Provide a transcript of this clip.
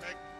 perfect.